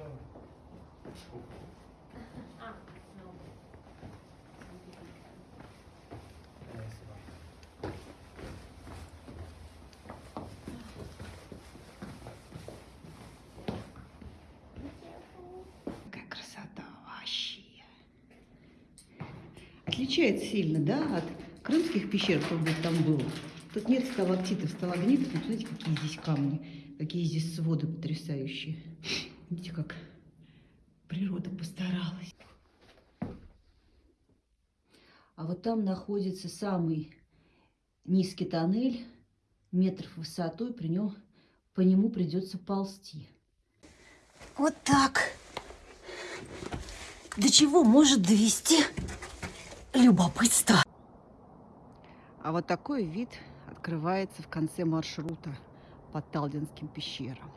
сначала. No. Какая красота вообще. Отличается сильно, да, от крымских пещер, кто бы там был. Тут нет сталактитов, сталагнитов, но смотрите, какие здесь камни, какие здесь своды потрясающие. Видите, как природа постаралась. А вот там находится самый низкий тоннель, метров высотой, при нем, по нему придется ползти. Вот так. До чего может довести любопытство? А вот такой вид открывается в конце маршрута по Талдинским пещерам.